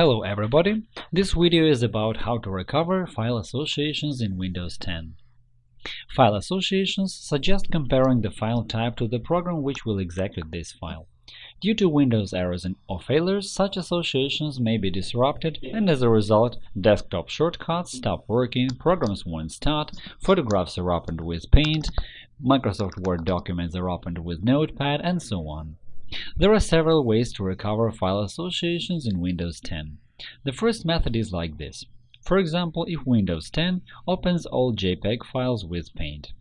Hello everybody! This video is about how to recover file associations in Windows 10. File associations suggest comparing the file type to the program which will execute this file. Due to Windows errors or failures, such associations may be disrupted, and as a result, desktop shortcuts stop working, programs won't start, photographs are opened with Paint, Microsoft Word documents are opened with Notepad, and so on. There are several ways to recover file associations in Windows 10. The first method is like this. For example, if Windows 10 opens all JPEG files with Paint.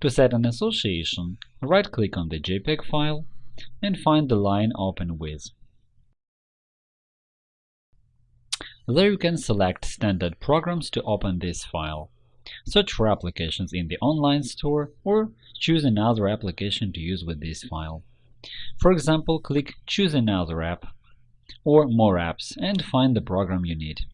To set an association, right-click on the JPEG file and find the line Open with. There you can select standard programs to open this file. Search for applications in the online store or choose another application to use with this file. For example, click Choose another app or More apps and find the program you need.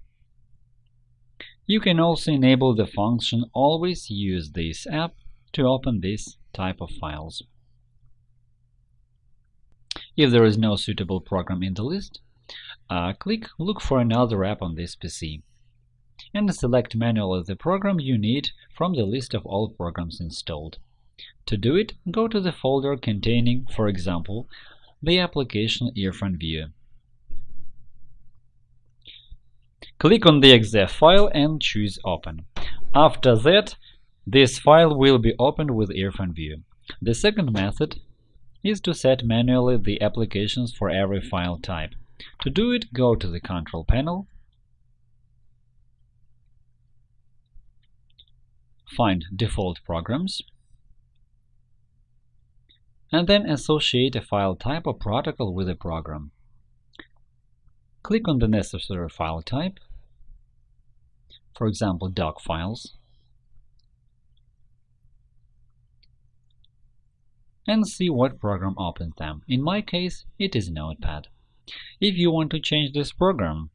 You can also enable the function Always use this app to open this type of files. If there is no suitable program in the list, uh, click Look for another app on this PC and select manually the program you need from the list of all programs installed. To do it, go to the folder containing, for example, the application IrfanView. Click on the exe file and choose Open. After that, this file will be opened with IrfanView. The second method is to set manually the applications for every file type. To do it, go to the Control panel, find Default Programs, and then associate a file type or protocol with a program. Click on the necessary file type, for example, doc files, and see what program opens them. In my case, it is Notepad. If you want to change this program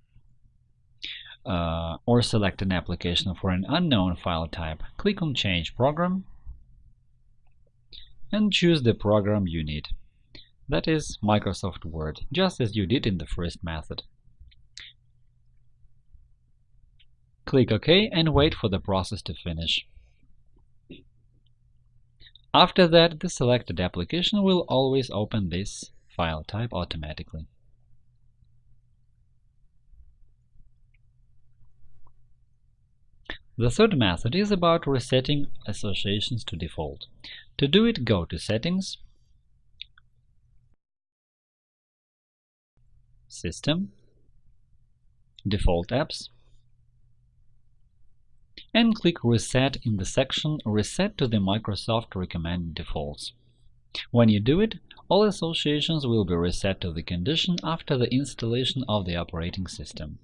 uh, or select an application for an unknown file type, click on Change Program and choose the program you need. That is Microsoft Word, just as you did in the first method. Click OK and wait for the process to finish. After that, the selected application will always open this file type automatically. The third method is about resetting associations to default. To do it, go to Settings, System, Default Apps, and click Reset in the section Reset to the Microsoft recommended defaults. When you do it, all associations will be reset to the condition after the installation of the operating system.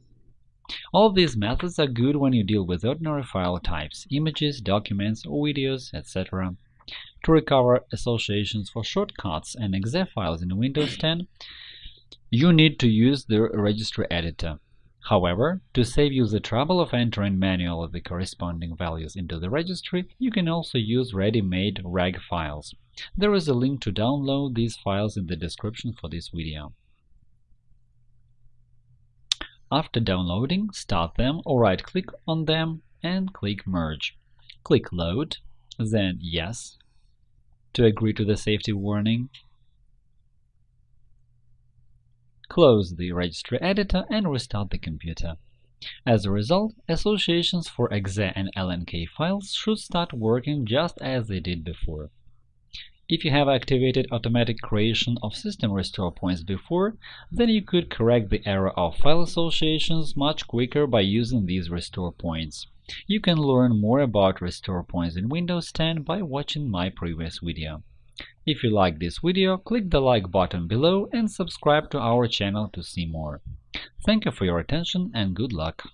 All these methods are good when you deal with ordinary file types, images, documents, videos, etc. To recover associations for shortcuts and exe files in Windows 10, you need to use the registry editor. However, to save you the trouble of entering manually the corresponding values into the registry, you can also use ready-made reg files. There is a link to download these files in the description for this video. After downloading, start them or right-click on them and click Merge. Click Load, then Yes to agree to the safety warning. Close the registry editor and restart the computer. As a result, associations for exe and LNK files should start working just as they did before. If you have activated automatic creation of system restore points before, then you could correct the error of file associations much quicker by using these restore points. You can learn more about restore points in Windows 10 by watching my previous video. If you like this video, click the like button below and subscribe to our channel to see more. Thank you for your attention and good luck!